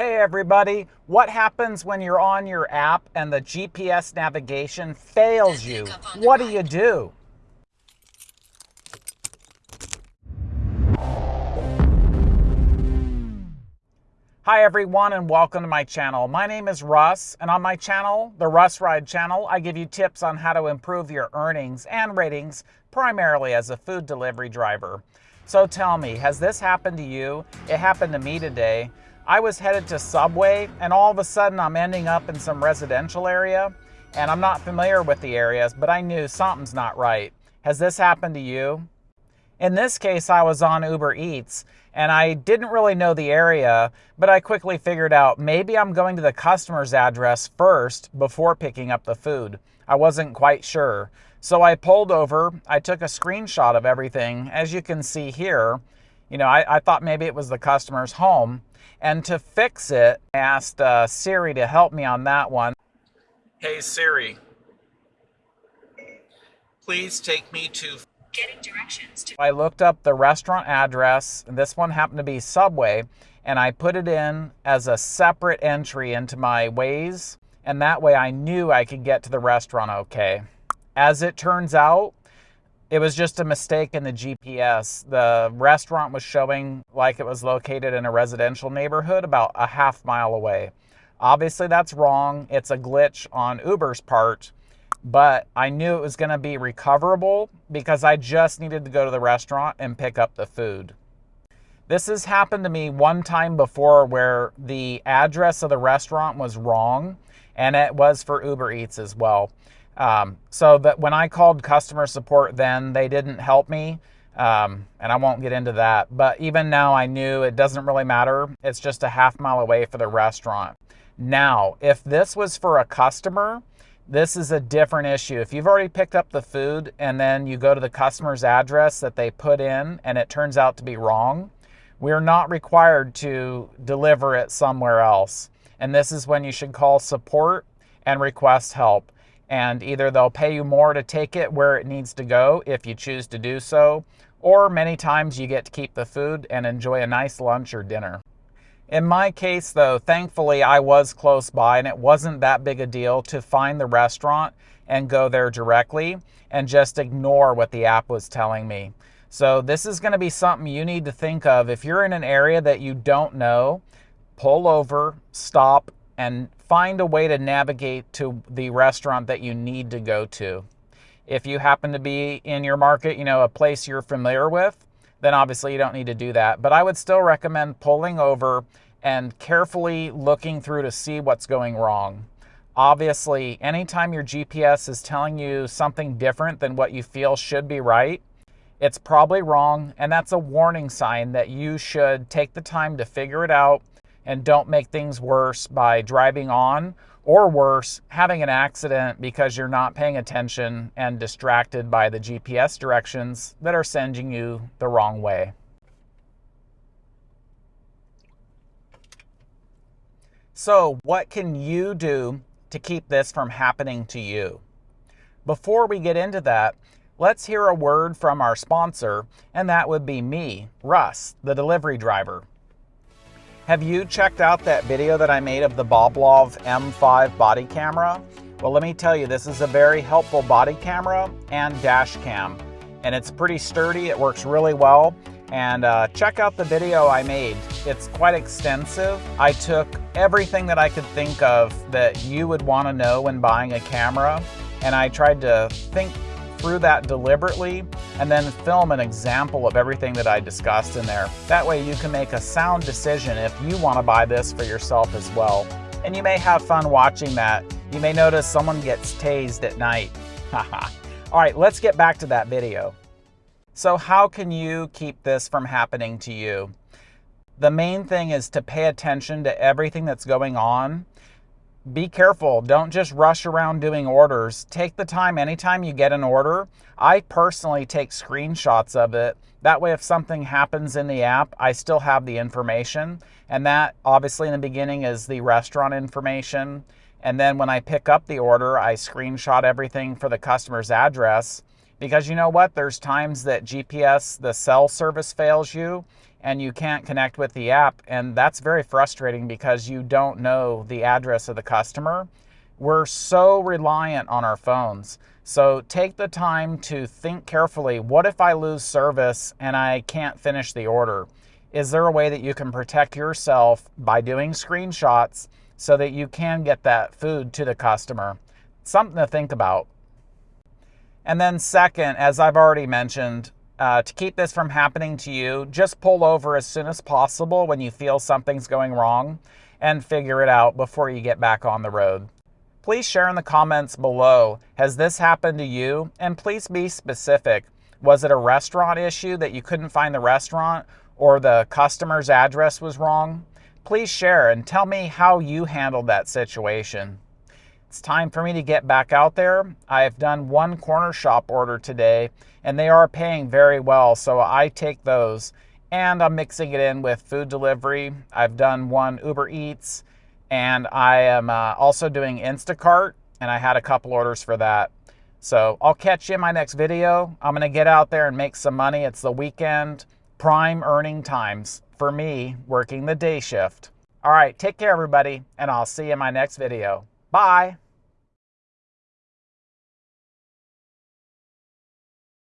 Hey everybody, what happens when you're on your app and the GPS navigation fails you? What do you do? Hi everyone and welcome to my channel. My name is Russ and on my channel, the Russ Ride channel, I give you tips on how to improve your earnings and ratings primarily as a food delivery driver. So tell me, has this happened to you? It happened to me today. I was headed to Subway and all of a sudden I'm ending up in some residential area and I'm not familiar with the areas, but I knew something's not right. Has this happened to you? In this case, I was on Uber Eats and I didn't really know the area, but I quickly figured out maybe I'm going to the customer's address first before picking up the food. I wasn't quite sure. So I pulled over, I took a screenshot of everything. As you can see here, you know, I, I thought maybe it was the customer's home. And to fix it, I asked uh, Siri to help me on that one. Hey Siri, please take me to getting directions to I looked up the restaurant address, and this one happened to be Subway, and I put it in as a separate entry into my Waze, and that way I knew I could get to the restaurant okay. As it turns out, it was just a mistake in the GPS. The restaurant was showing like it was located in a residential neighborhood about a half mile away. Obviously, that's wrong. It's a glitch on Uber's part, but I knew it was going to be recoverable because I just needed to go to the restaurant and pick up the food. This has happened to me one time before where the address of the restaurant was wrong, and it was for Uber Eats as well. Um, so that when I called customer support then, they didn't help me. Um, and I won't get into that. But even now, I knew it doesn't really matter. It's just a half mile away for the restaurant. Now, if this was for a customer, this is a different issue. If you've already picked up the food and then you go to the customer's address that they put in and it turns out to be wrong, we're not required to deliver it somewhere else. And this is when you should call support and request help and either they'll pay you more to take it where it needs to go if you choose to do so, or many times you get to keep the food and enjoy a nice lunch or dinner. In my case, though, thankfully I was close by and it wasn't that big a deal to find the restaurant and go there directly and just ignore what the app was telling me. So, this is going to be something you need to think of. If you're in an area that you don't know, pull over, stop, and find a way to navigate to the restaurant that you need to go to. If you happen to be in your market, you know, a place you're familiar with, then obviously you don't need to do that. But I would still recommend pulling over and carefully looking through to see what's going wrong. Obviously, anytime your GPS is telling you something different than what you feel should be right, it's probably wrong, and that's a warning sign that you should take the time to figure it out and don't make things worse by driving on or worse, having an accident because you're not paying attention and distracted by the GPS directions that are sending you the wrong way. So, what can you do to keep this from happening to you? Before we get into that, let's hear a word from our sponsor, and that would be me, Russ, the delivery driver. Have you checked out that video that I made of the Boblov M5 body camera? Well, let me tell you, this is a very helpful body camera and dash cam. And it's pretty sturdy, it works really well. And uh, check out the video I made. It's quite extensive. I took everything that I could think of that you would want to know when buying a camera, and I tried to think through that deliberately and then film an example of everything that I discussed in there. That way you can make a sound decision if you want to buy this for yourself as well. And you may have fun watching that. You may notice someone gets tased at night. All right, let's get back to that video. So how can you keep this from happening to you? The main thing is to pay attention to everything that's going on be careful. Don't just rush around doing orders. Take the time anytime you get an order. I personally take screenshots of it. That way, if something happens in the app, I still have the information. And that, obviously, in the beginning is the restaurant information. And then when I pick up the order, I screenshot everything for the customer's address. Because you know what? There's times that GPS, the cell service fails you and you can't connect with the app. And that's very frustrating because you don't know the address of the customer. We're so reliant on our phones. So take the time to think carefully what if I lose service and I can't finish the order? Is there a way that you can protect yourself by doing screenshots so that you can get that food to the customer? Something to think about. And then, second, as I've already mentioned, uh, to keep this from happening to you, just pull over as soon as possible when you feel something's going wrong and figure it out before you get back on the road. Please share in the comments below, has this happened to you? And please be specific. Was it a restaurant issue that you couldn't find the restaurant or the customer's address was wrong? Please share and tell me how you handled that situation. It's time for me to get back out there. I've done one Cornershop order today and they are paying very well, so I take those. And I'm mixing it in with food delivery. I've done one Uber Eats and I am uh, also doing Instacart and I had a couple orders for that. So I'll catch you in my next video. I'm going to get out there and make some money. It's the weekend, prime earning times for me working the day shift. All right, take care, everybody, and I'll see you in my next video. Bye.